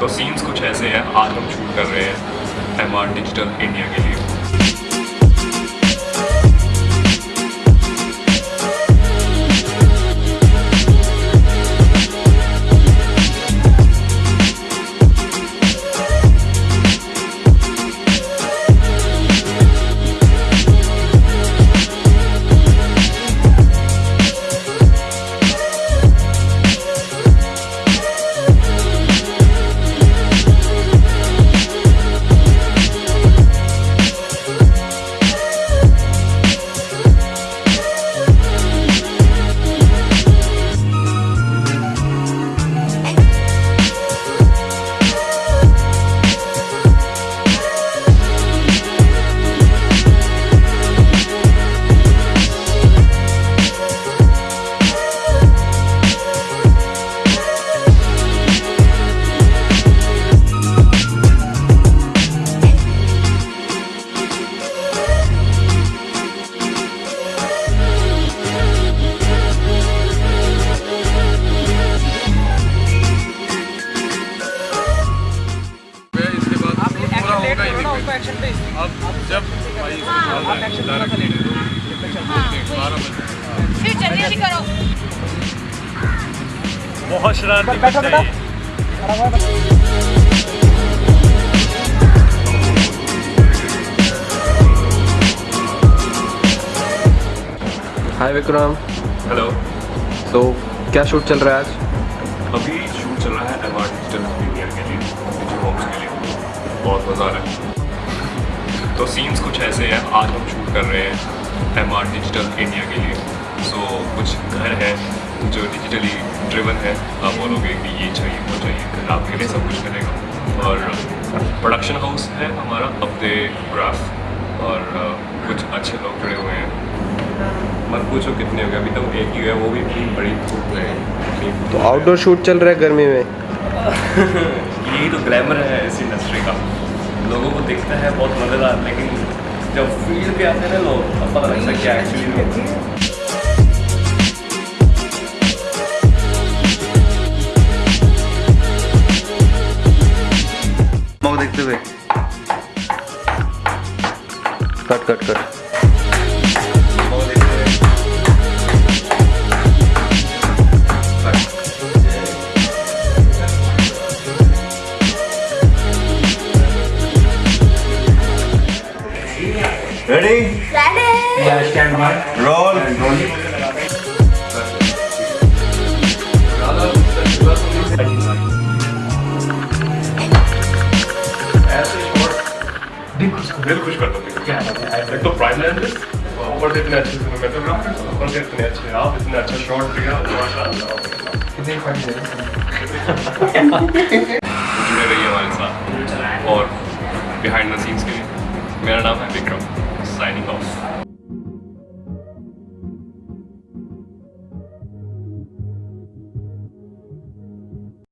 तो सीन्स कुछ ऐसे हैं आज हम शूट कर रहे हैं एम आर डिजिटल इंडिया के लिए। अब जब फिर जल्दी जल्दी करो। बहुत शरारती है। हाय विक्रम। हेलो। तो क्या शूट चल रहा है आज? अभी शूट चल रहा है डिजिटल के लिए होम्स के लिए। बहुत मज़ा आ रहा है। तो सीन्स कुछ ऐसे हैं आज हम शूट कर रहे हैं एम आर डिजिटल इंडिया के लिए। सो so, कुछ घर है जो डिजिटली ड्रिवन है आप बोलोगे कि ये चाहिए वो चाहिए घर आपके लिए सब कुछ करेगा और प्रोडक्शन हाउस है हमारा अपने ग्राफ और कुछ अच्छे लोग जुड़े हुए हैं। मत पूछो कितने हो गए अभी तक एक ही है वो भी इतनी बड़ी धूप में तो आउटडोर शूट चल रहा है गर्मी में। यही तो ग्लैमर है इस इंडस्ट्री का। लोगों को दिखता है, बहुत मज़ेदार, लेकिन जब फ़ील्ड पे आते हैं ना लोग अब पता लगता है क्या एक्चुअली देखते हुए। Cut cut cut. दिल खुश कर दो क्या एक तो प्राइम लेंस ऊपर से इतने अच्छे ऊपर से इतने अच्छे आप इतने अच्छा शॉट माशाल्लाह। जुड़े रहिए हमारे साथ और बिहाइंड द सीन्स के लिए। मेरा नाम है विक्रम।